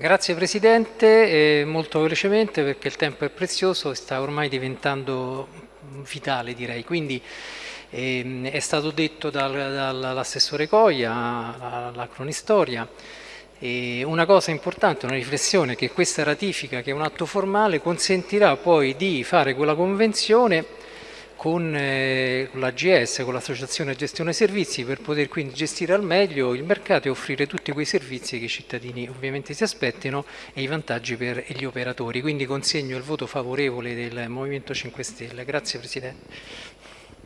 Grazie Presidente, eh, molto velocemente perché il tempo è prezioso e sta ormai diventando vitale direi, quindi eh, è stato detto dal, dall'assessore Coia, la cronistoria, e una cosa importante, una riflessione, che questa ratifica, che è un atto formale, consentirà poi di fare quella convenzione con eh, l'AGS, con l'Associazione Gestione Servizi, per poter quindi gestire al meglio il mercato e offrire tutti quei servizi che i cittadini ovviamente si aspettano e i vantaggi per gli operatori. Quindi consegno il voto favorevole del Movimento 5 Stelle. Grazie Presidente.